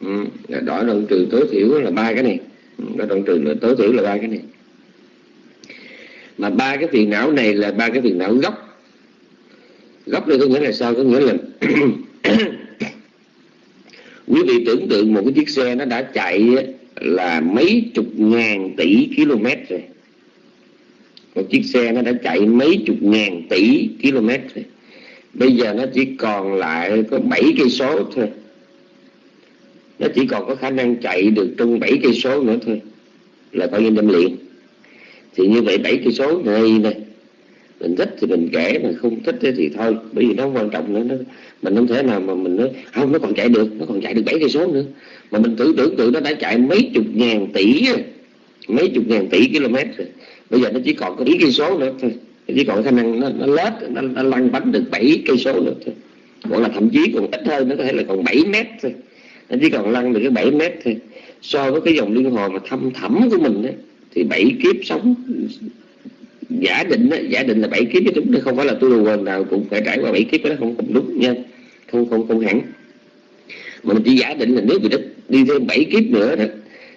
Ừ, đoạn trừ tối thiểu là ba cái này. Ừ, Đó đoạn trừ là tối thiểu là ba cái này mà ba cái phiền não này là ba cái phiền não gốc. Gốc đây có nghĩa là sao? Có nghĩa là quý vị tưởng tượng một cái chiếc xe nó đã chạy là mấy chục ngàn tỷ km rồi. Một chiếc xe nó đã chạy mấy chục ngàn tỷ km rồi. Bây giờ nó chỉ còn lại có bảy cây số thôi. Nó chỉ còn có khả năng chạy được trong bảy cây số nữa thôi. Là coi như đâm liền thì như vậy bảy cây số này này mình thích thì mình kể mà không thích thì thôi. Bởi vì nó quan trọng nữa nó mình không thể nào mà mình nói không nó còn chạy được nó còn chạy được bảy cây số nữa. Mà mình tưởng tưởng tượng nó đã chạy mấy chục ngàn tỷ mấy chục ngàn tỷ km rồi. Bây giờ nó chỉ còn có bảy cây số nữa thôi. Nó chỉ còn khả năng nó, nó lết nó, nó lăn bánh được bảy cây số nữa thôi. Hoặc là thậm chí còn ít hơn nó có thể là còn 7 mét thôi. Nó chỉ còn lăn được cái 7 mét thôi. So với cái dòng liên hồ mà thâm thẳm của mình ấy, thì bảy kiếp sống. Giả định đó, giả định là bảy kiếp chứ đúng không phải là tôi đồ quần nào cũng phải trải qua bảy kiếp đó không không đúng nha. Không không không hẳn. Mà mình chỉ giả định là nếu vị đất đi thêm bảy kiếp nữa đó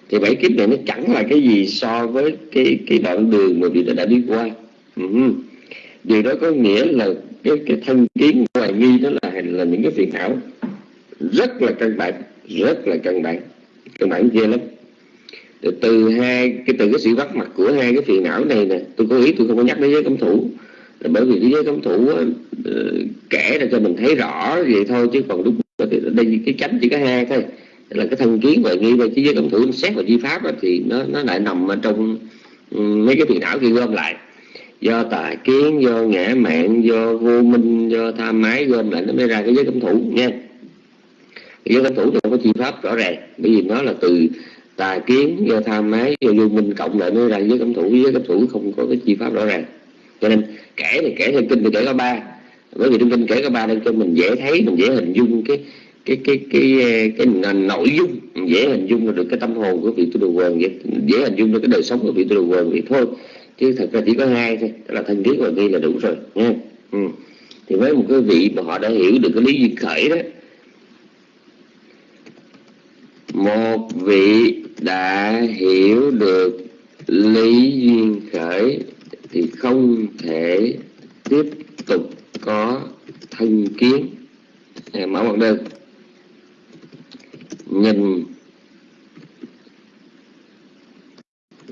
thì bảy kiếp này nó chẳng là cái gì so với cái cái đoạn đường mà vị đã, đã đi qua. Ừ. điều đó có nghĩa là cái cái thân kiến hoài nghi đó là là những cái phiền não rất là căn bản rất là căn bản. Căn bản ghê lắm từ, từ hai cái từ cái sự bắt mặt của hai cái phiền não này nè tôi có ý tôi không có nhắc đến giới cấm thủ. Là bởi vì cái giới cấm thủ ờ, kể ra cho mình thấy rõ vậy thôi chứ còn đúng đây cái chánh chỉ có hai thôi. Là cái thân kiến và nghi về cái giới cấm thủ xét và di pháp đó, thì nó nó lại nằm ở trong ừ, mấy cái phiền não kia gom lại. Do tà kiến do ngã mạng do vô minh do tham ái gom lại nó mới ra cái giới cấm thủ nha giới cấm thủ thì không có chi pháp rõ ràng bởi vì nó là từ tà kiến do tham mái do vô minh cộng lại mới ra với cấm thủ với cấm thủ không có cái chi pháp rõ ràng. Cho nên kể thì kể theo kinh thì kể có ba. Bởi vì trong kinh kể có ba nên cho mình dễ thấy mình dễ hình dung cái cái cái cái cái, cái nội dung dễ hình dung được cái tâm hồn của vị tu đồ quần dễ, dễ hình dung được cái đời sống của vị tu đồ quần vậy thôi. Chứ thật ra chỉ có hai thôi đó là thân kiến và nghi là đủ rồi nha ừ. thì với một cái vị mà họ đã hiểu được cái lý duyên khởi đó một vị đã hiểu được lý duyên khởi thì không thể tiếp tục có thân kiến. Mở mặt đơn nhìn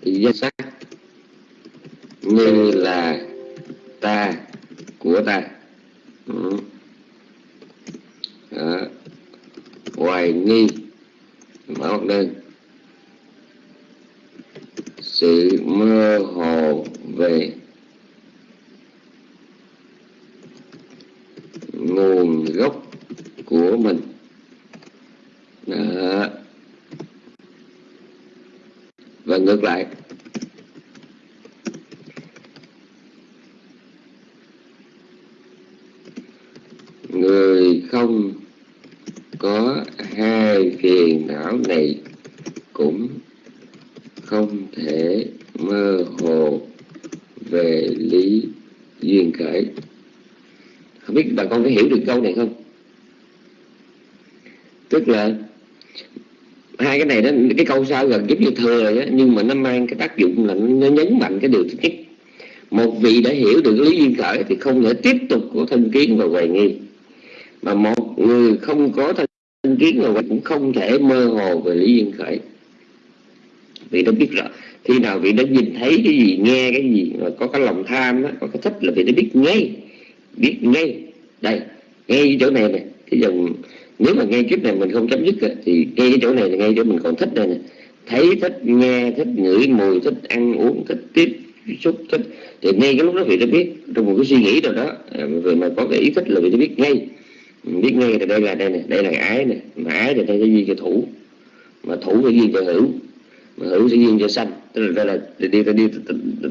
danh sắc như là ta, của ta. Ừ. hoài nghi. Mở mặt đơn sự mơ hồ về nguồn gốc của mình Đó. và ngược lại người không có hai phiền não này cũng không thể mơ hồ về lý duyên khởi không biết bà con có hiểu được câu này không? Tức là hai cái này đó cái câu sau gần giống như thừa rồi đó, nhưng mà nó mang cái tác dụng là nó nhấn mạnh cái điều thứ nhất. Một vị đã hiểu được lý duyên khởi thì không thể tiếp tục có thân kiến và hoài nghi. Mà một người không có thân kiến và cũng không thể mơ hồ về lý duyên khởi. Vị đã biết rõ khi nào vị đã nhìn thấy cái gì nghe cái gì mà có cái lòng tham đó, có cái thích là vị đã biết ngay biết ngay đây ngay chỗ này nè, cái dòng, nếu mà ngay kiếp này mình không chấm dứt thì ngay cái chỗ này là ngay chỗ mình còn thích đây nè. Thấy thích nghe, thích ngửi mùi, thích ăn uống, thích tiếp xúc, thích. Thì ngay cái lúc đó vị đã biết, trong một cái suy nghĩ nào đó à, rồi mà có cái ý thích là vị đã biết ngay. Biết ngay là đây là đây nè, đây là ái nè, mà ái thì đây cái gì cho thủ. Mà thủ sẽ gì cho hữu, mà hữu sẽ duyên cho sanh. Tức là đây là đi đi đi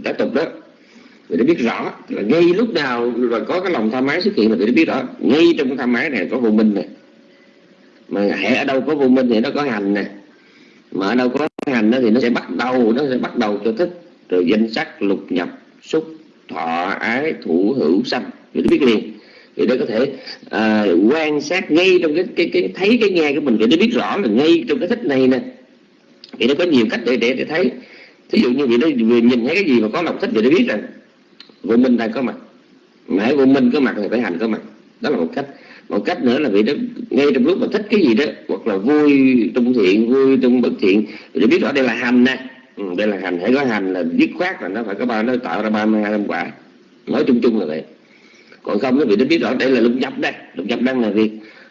tác tục đó người ta biết rõ là ngay lúc nào là có cái lòng tham ái xuất hiện là người ta biết rõ. Ngay trong cái tham ái này có vô minh này mà hệ ở đâu có vô minh thì nó có hành nè. Mà ở đâu có hành đó thì nó sẽ bắt đầu nó sẽ bắt đầu cho thích rồi danh sắc lục nhập xúc thọ ái thủ hữu sanh. Người ta biết liền. Thì nó có thể à, quan sát ngay trong cái, cái cái thấy cái nghe của mình. Thì nó biết rõ là ngay trong cái thích này nè. Thì nó có nhiều cách để để, để thấy. Thí dụ như vậy nó vừa nhìn thấy cái gì mà có lòng thích thì nó biết rằng vô minh đang có mặt. Mà vô minh có mặt thì phải hành có mặt. Đó là một cách. Một cách nữa là vì đó ngay trong lúc mà thích cái gì đó hoặc là vui trong thiện vui trong bất thiện để biết rõ đây là hành nè. Ừ, đây là hành. Hãy có hành là dứt khoát là nó phải có ba nó tạo ra ba mươi hai quả. Nói chung chung là vậy. Còn không nó bị nó biết rõ đây là lục nhập đây. Lục nhập đang là việc.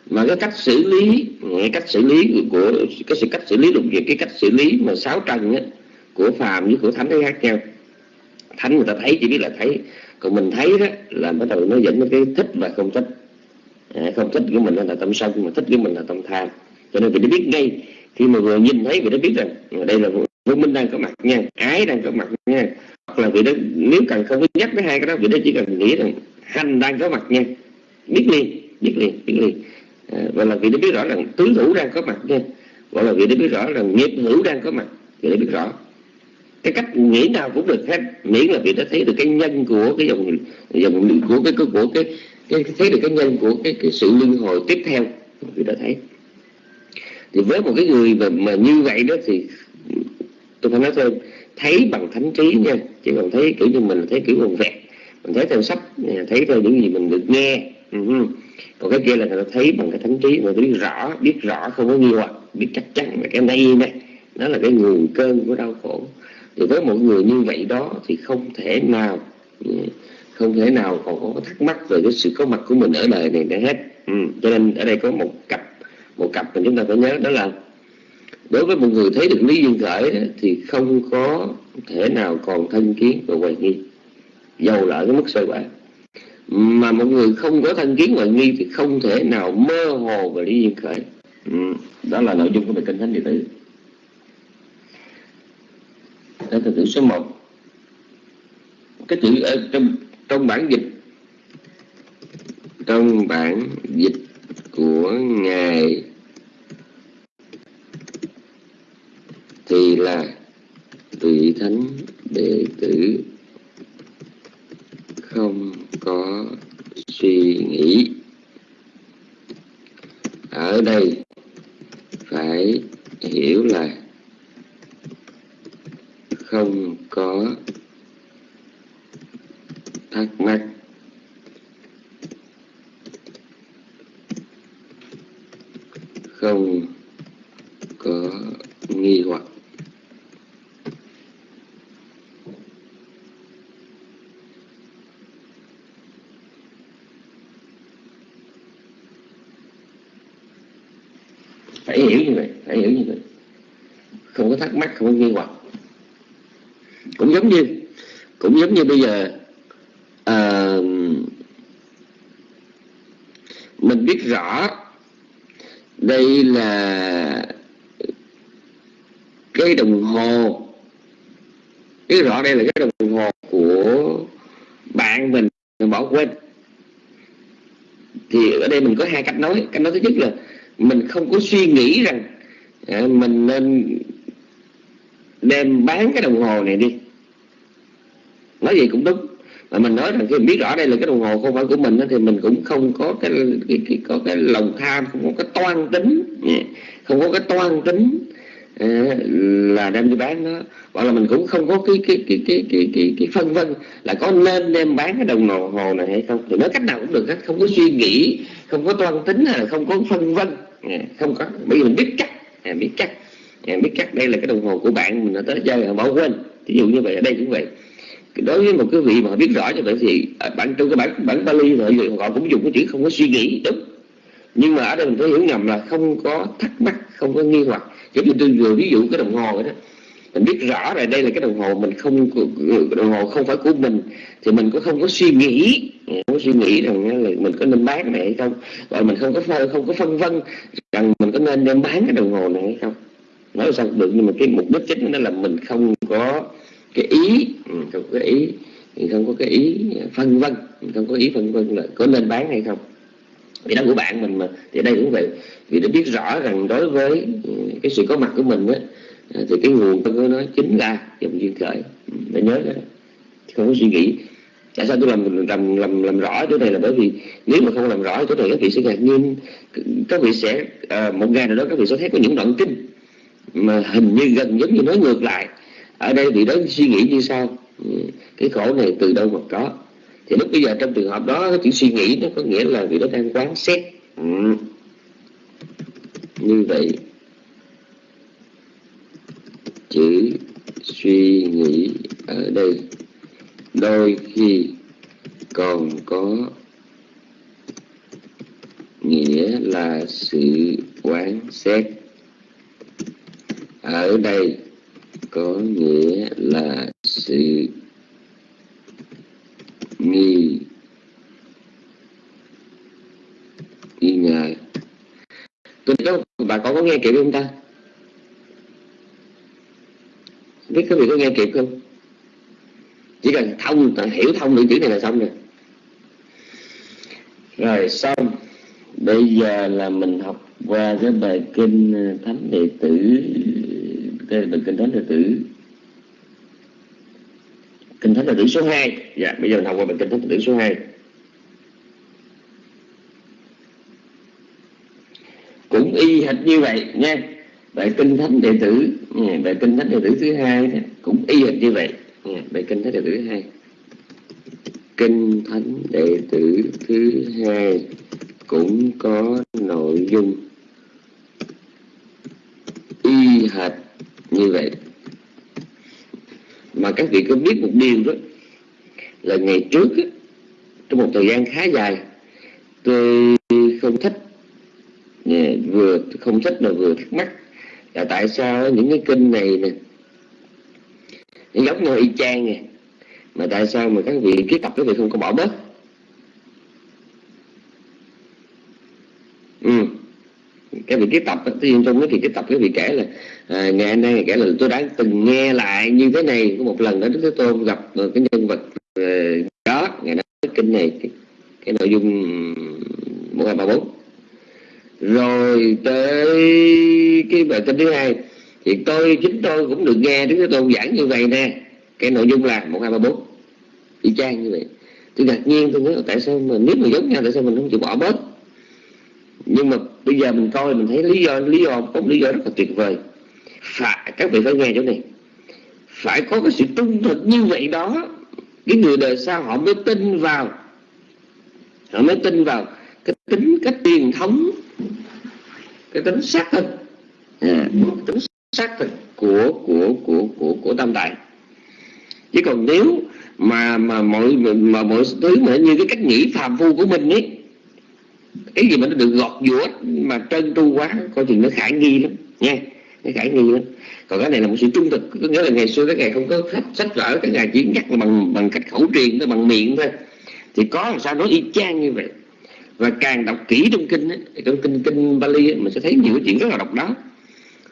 Mà cái cách xử lý ừ, cái cách xử lý của cái sự cách xử lý lục việc cái cách xử lý mà sáu trần á, của phàm với của thánh nó khác nhau thánh người ta thấy chỉ biết là thấy. Còn mình thấy đó là bắt đầu nó dẫn đến cái thích và không thích. À, không thích của mình là tâm sân mà thích của mình là tâm tham. Cho nên vì nó biết ngay khi mà vừa nhìn thấy vì nó biết rằng à, đây là vô minh đang có mặt nha ái đang có mặt nha. Hoặc là vì đó nếu cần không có nhắc tới hai cái đó vì đó chỉ cần nghĩ rằng hành đang có mặt nha. Biết liền biết liền biết liền. À, và là vì nó biết rõ rằng tứ thủ đang có mặt nha. Hoặc là vì nó biết rõ rằng nghiệp hữu đang có mặt vì nó biết rõ cái cách nghĩ nào cũng được hết miễn là vì đã thấy được cái nhân của cái dòng dòng của cái của, của cái, cái thấy được cái nhân của cái cái sự luân hồi tiếp theo. Vì đã thấy. Thì với một cái người mà, mà như vậy đó thì tôi phải nói thêm thấy bằng thánh trí nha. Chứ còn thấy kiểu như mình thấy kiểu bằng vẹt. Mình thấy theo sách thấy theo những gì mình được nghe. Còn cái kia là người ta thấy bằng cái thánh trí mà biết rõ biết rõ không có nghi hoặc biết chắc chắn là cái này nè nó là cái nguồn cơn của đau khổ thì với một người như vậy đó thì không thể nào, không thể nào còn có thắc mắc về cái sự có mặt của mình ở đời này để hết ừ. cho nên ở đây có một cặp một cặp mà chúng ta phải nhớ đó là đối với một người thấy được lý duyên khởi thì không có thể nào còn thân kiến và hoài nghi dầu là ở cái mức sơ quả mà một người không có thân kiến hoài nghi thì không thể nào mơ hồ về lý duyên khởi ừ. đó là nội dung của bài kinh thánh điện tử đó là từ số 1 cái chữ ở trong trong bản dịch, trong bản dịch của ngài thì là tùy thánh đệ tử không có suy nghĩ. Ở đây phải hiểu là không có thắc mắc. Không có nghi hoặc. Phải hiểu như vậy, phải hiểu như vậy. Không có thắc mắc, không có nghi hoặc cũng giống như cũng giống như bây giờ à, mình biết rõ đây là cái đồng hồ biết rõ đây là cái đồng hồ của bạn mình bỏ quên. Thì ở đây mình có hai cách nói. Cách nói thứ nhất là mình không có suy nghĩ rằng à, mình nên đem bán cái đồng hồ này đi nói gì cũng đúng. Mà mình nói rằng khi biết rõ đây là cái đồng hồ không phải của mình thì mình cũng không có cái, cái, cái có cái lòng tham không có cái toan tính. Không có cái toan tính à, là đem đi bán nó. Hoặc là mình cũng không có cái cái cái cái cái cái, cái phân vân là có nên đem bán cái đồng hồ này hay không. Thì nói cách nào cũng được hết không có suy nghĩ không có toan tính là không có phân vân. Không có. Bởi vì mình biết chắc biết chắc. Biết chắc đây là cái đồng hồ của bạn mình đã tới chơi họ bỏ quên. Ví dụ như vậy ở đây cũng vậy đối với một cái vị mà biết rõ như vậy thì à, bản trong cái bản bản Bali thì họ cũng dùng cái chữ không có suy nghĩ, đúng. Nhưng mà ở đây mình phải hiểu nhầm là không có thắc mắc, không có nghi hoặc. Giống như tôi vừa ví dụ cái đồng hồ đó. Mình biết rõ là đây là cái đồng hồ mình không, đồng hồ không phải của mình, thì mình cũng không có suy nghĩ. Không có suy nghĩ rằng là mình có nên bán này hay không, và mình không có không có phân vân rằng mình có nên đem bán cái đồng hồ này hay không. Nói sao được, nhưng mà cái mục đích chính đó là mình không có cái ý ừ, không có cái ý không có cái ý phân vân không có ý phân vân là có nên bán hay không. Vì đó của bạn mình mà thì đây cũng vậy. Vì đã biết rõ rằng đối với ừ, cái sự có mặt của mình á à, thì cái nguồn của nó chính là dòng duyên khởi. Ừ, để nhớ đó. Không có suy nghĩ. Tại sao tôi làm làm làm làm rõ chỗ này là bởi vì nếu mà không làm rõ chỗ này các vị sẽ ngạc nhiên. Các vị sẽ à, một ngày nào đó các vị sẽ thấy có những đoạn kinh mà hình như gần giống như nói ngược lại ở đây vị đó suy nghĩ như sao ừ, cái khổ này từ đâu mà có? Thì lúc bây giờ trong trường hợp đó, cái chữ suy nghĩ nó có nghĩa là vị đó đang quán xét. Ừ. như vậy, chữ suy nghĩ ở đây đôi khi còn có nghĩa là sự quán xét. Ở đây có nghĩa là sự nghi nghi ngờ. Tôi có bà con có nghe kịp không ta? Biết các vị có nghe kịp không? Chỉ cần thông, hiểu thông được chữ này là xong rồi. Rồi, xong. Bây giờ là mình học qua cái bài kinh thánh đệ tử cái từ kinh thánh đệ tử. Kinh thánh đệ tử số 2 dạ bây giờ mình học qua bài kinh thánh đệ tử số 2 cũng y hệt như vậy nha. Bài kinh thánh đệ tử ừ, bài kinh thánh đệ tử thứ hai cũng y hệt như vậy. Ừ, bài kinh thánh đệ tử thứ hai. Kinh thánh đệ tử thứ hai cũng có nội dung y hệt như vậy. Mà các vị có biết một điều đó là ngày trước á, trong một thời gian khá dài tôi không thích vừa không thích mà vừa thắc mắc là tại sao những cái kinh này nè giống nhau y chang nè mà tại sao mà các vị ký tập các vị không có bỏ bớt ừ cái vị tiếp tập tự nhiên trong cái vị ký tập cái vị kể là à, ngày hôm nay kể là tôi đã từng nghe lại như thế này. Có một lần đó đức thế tôn gặp à, cái nhân vật à, đó ngày đó kinh này cái, cái nội dung một hai ba bốn. Rồi tới cái bài kinh thứ hai thì tôi chính tôi cũng được nghe đức thế tôn giảng như vậy nè. Cái nội dung là một hai ba bốn. Y chang như vậy. Tôi ngạc nhiên tôi nghĩ tại sao mà nếu mà giống nhau tại sao mình không chịu bỏ bớt? Nhưng mà bây giờ mình coi mình thấy lý do lý do có lý do rất là tuyệt vời. Phải các vị phải nghe chỗ này. Phải có cái sự trung thực như vậy đó. Cái người đời sau họ mới tin vào. Họ mới tin vào cái tính cái truyền thống cái tính xác thực. À, tính xác thực của của của của của tam đại. Chứ còn nếu mà mà mọi mà mọi thứ mà như cái cách nghĩ phàm phu của mình ấy cái gì mà nó được gọt giũa mà trơn tru quá coi chừng nó khả nghi lắm nha. Nó khả nghi lắm. Còn cái này là một sự trung thực. Có nghĩa là ngày xưa các ngài không có sách, sách vở các ngài chỉ nhắc bằng bằng cách khẩu truyền thôi bằng miệng thôi. Thì có làm sao nói y chang như vậy? Và càng đọc kỹ trong kinh ấy, trong kinh kinh Bali ấy, mình sẽ thấy nhiều chuyện rất là độc đáo.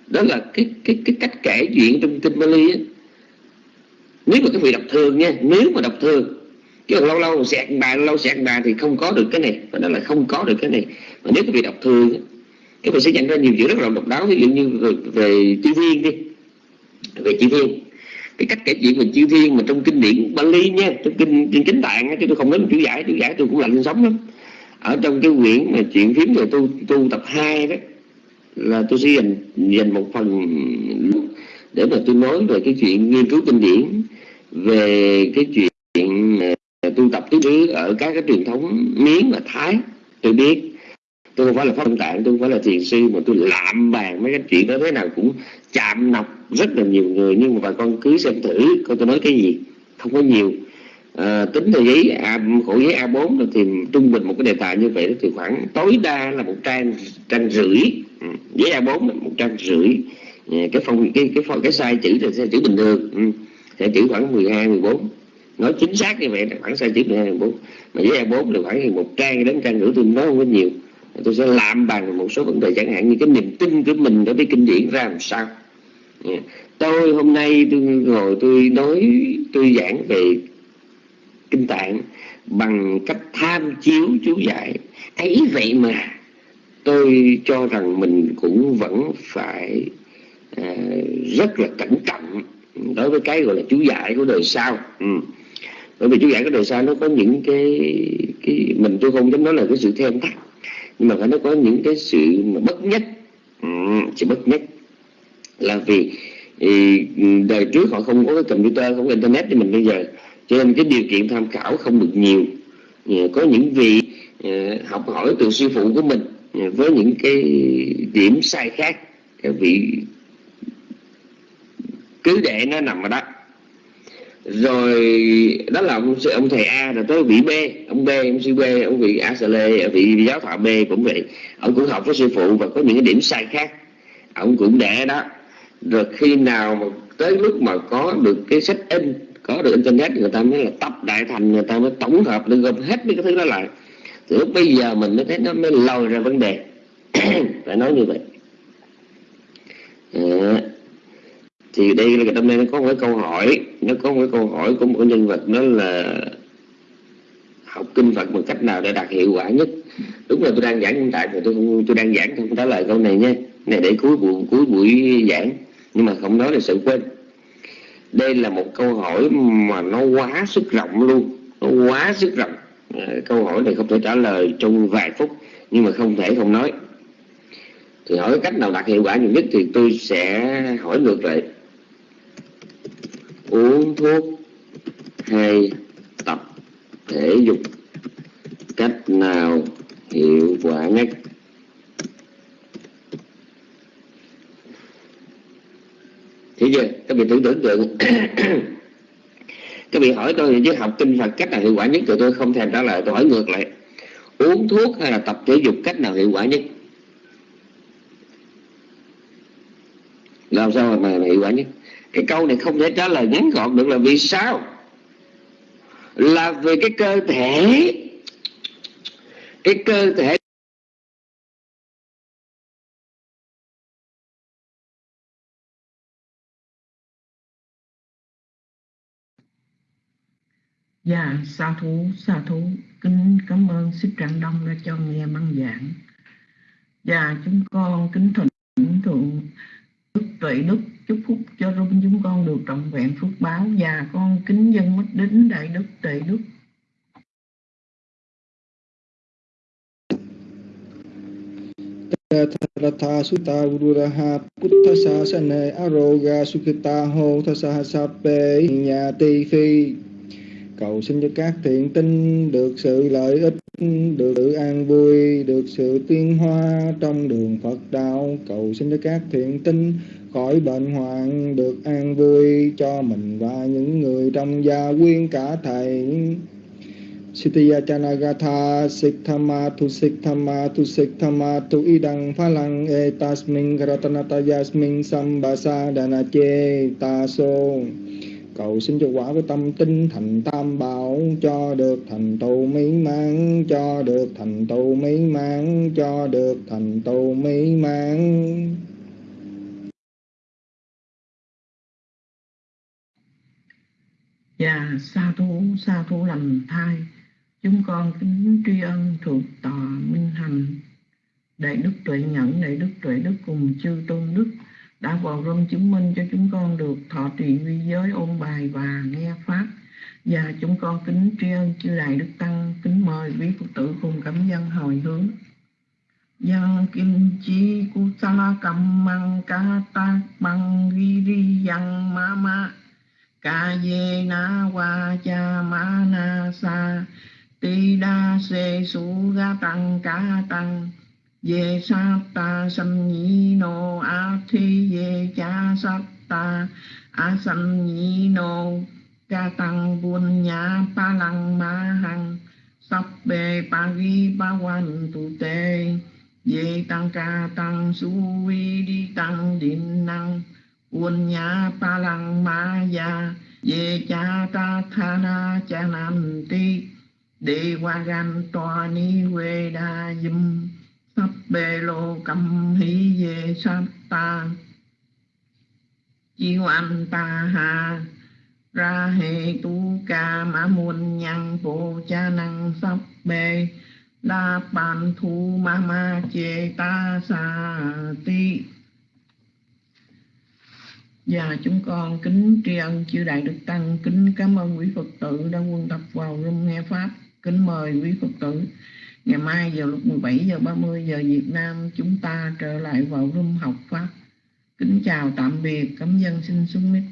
Đó là cái cái cái cách kể chuyện trong kinh Bali ấy. nếu mà các vị đọc thường nha nếu mà đọc thường chứ lâu lâu xẹt bà lâu xẹt bà thì không có được cái này. Và đó là không có được cái này. Mà nếu quý vị đọc thường các vị sẽ nhận ra nhiều chuyện rất là độc đáo. Ví dụ như về, về chữ thiên đi. Về chữ thiên. Cái cách kể chuyện về chữ thiên mà trong kinh điển Bali nha trong kinh kinh chính tạng chứ tôi không nói chữ giải chữ giải tôi cũng lạnh sống lắm. Ở trong cái quyển mà chuyện phím về tu tu tập 2 đó là tôi sẽ dành dành một phần để mà tôi nói về cái chuyện nghiên cứu kinh điển về cái chuyện tu tập tứ xứ ở các cái truyền thống miến và thái tôi biết. Tôi không phải là pháp tạng tôi không phải là thiền sư mà tôi lạm bàn mấy cái chuyện đó thế nào cũng chạm nọc rất là nhiều người nhưng mà bà con cứ xem thử coi tôi nói cái gì. Không có nhiều. À, tính theo giấy A, khổ giấy A4 thì trung bình một cái đề tài như vậy thì khoảng tối đa là một trang trang rưỡi. Ừ, giấy A4 là một trang rưỡi. Ờ, cái phong cái cái phong, cái sai chữ là sai chữ bình thường. Ừ, sẽ chữ khoảng 12 14 nói chính xác như vậy là khoảng sai chữ 12 14 mà với A4 là khoảng một trang đến trang rưỡi tôi nói không có nhiều. Tôi sẽ làm bằng một số vấn đề chẳng hạn như cái niềm tin của mình đối với kinh điển ra làm sao. Dạ. Tôi hôm nay tôi ngồi tôi nói tôi giảng về kinh tạng bằng cách tham chiếu chú giải. Ấy vậy mà tôi cho rằng mình cũng vẫn phải à, rất là cẩn trọng đối với cái gọi là chú giải của đời sau. Ừ bởi vì chú giải cái đời sau nó có những cái cái mình tôi không dám nói là cái sự thêm thắt nhưng mà nó có những cái sự mà bất nhất. Ừ, sự bất nhất là vì thì đời trước họ không có cái computer không có internet như mình bây giờ. Cho nên cái điều kiện tham khảo không được nhiều. Ừ, có những vị ừ, học hỏi từ sư phụ của mình với những cái điểm sai khác. Các vị cứ để nó nằm ở đó rồi đó là ông ông thầy A rồi tới vị B ông B ông sư B ông vị A Sà Lê vị giáo thọ B cũng vậy. Ông cũng học với sư phụ và có những cái điểm sai khác. Ông cũng để đó. Rồi khi nào mà tới lúc mà có được cái sách in có được internet người ta mới là tập đại thành người ta mới tổng hợp được gồm hết mấy cái thứ đó lại. Thì lúc bây giờ mình mới thấy nó mới lòi ra vấn đề. Phải nói như vậy. À, thì đây là trong đây nó có một cái câu hỏi nó có một cái câu hỏi của một nhân vật đó là học kinh Phật bằng cách nào để đạt hiệu quả nhất. Đúng là tôi đang giảng hiện tại thì tôi không tôi đang giảng không trả lời câu này nha. Này, để cuối buổi cuối buổi giảng. Nhưng mà không nói là sự quên. Đây là một câu hỏi mà nó quá sức rộng luôn. Nó quá sức rộng. À, câu hỏi này không thể trả lời trong vài phút, nhưng mà không thể không nói. Thì hỏi cách nào đạt hiệu quả nhiều nhất thì tôi sẽ hỏi ngược lại uống thuốc hay tập thể dục. Cách nào hiệu quả nhất? Thế chưa? Các vị tưởng tưởng tượng các vị hỏi tôi chứ học kinh Phật cách nào hiệu quả nhất? Thì tôi không thèm trả lời tôi hỏi ngược lại. Uống thuốc hay là tập thể dục cách nào hiệu quả nhất? Làm sao mà, mà hiệu quả nhất? Cái câu này không thể trả lời ngắn gọn được là vì sao là vì cái cơ thể cái cơ thể Dạ, sa thú, sa thú, kính cảm ơn Sư Trạng Đông đã cho nghe băng giảng. Dạ, chúng con kính thỉnh thượng đức tuệ đức chúc phúc cho rung chúng con được trọn vẹn phước báo. Và con kính dân mất đến đại đức tệ đức. Ratha Sutta Ururaha Puttha Sasane Aroga Sukhita Ho Thasa Sape Nhà Tỳ Phi. Cầu xin cho các thiện tinh được sự lợi ích, được sự an vui, được sự tiến hoa trong đường Phật đạo. Cầu xin cho các thiện tinh khỏi bệnh hoạn, được an vui cho mình và những người trong gia quyên cả thầy. Sitiya Chanagatha Sikthama Tu Sikthama Tu Sikthama Tu Idang Phalang Etasmin Ratanata Yasmin Sambasa Danache Taso cầu xin cho quả với tâm tinh thành tam bảo cho được thành tựu mỹ mãn cho được thành tựu mỹ mãn cho được thành tựu mỹ mãn. Và sa thú, sa thú lành thai, chúng con kính tri ân thuộc tòa minh hành, đại đức tuệ nhẫn, đại đức tuệ đức cùng chư tôn đức, đã vào rung chứng minh cho chúng con được thọ trì vi giới ôn bài và nghe pháp. Và chúng con kính tri ân chư đại đức tăng, kính mời quý phật tử cùng cảm dân hồi hướng. Yang kim chi kusala kammang kata bang giri yang mama kaye na wa cha ma na sa. Ti đa se su ga tăng ca tăng ye ta sam nhi no a ye cha ta a sam no ca tăng buôn nhã pa lăng ma hằng sắp bề pa vi pa quan tu tê ye tăng ca tăng su vi đi tăng điện năng buôn nhã pa lăng ma ya ye cha ta tha na cha nam ti đề qua gan toa ni quê đa dâm sắp bê lô cầm hỷ về sát ta chiêu anh ta hà ra hệ tu ca mã muôn nhân bộ cha năng sắp bê đa bàn Thu ma Chê Ta Sa Ti. Và chúng con kính tri ân chư Đại Đức Tăng, kính cảm ơn quý Phật tử đã quân tập vào room nghe Pháp. Kính mời quý Phật tử, ngày mai vào lúc 17 giờ 30 giờ Việt Nam chúng ta trở lại vào room học Pháp. Kính chào tạm biệt, cảm dân xin xuống mic.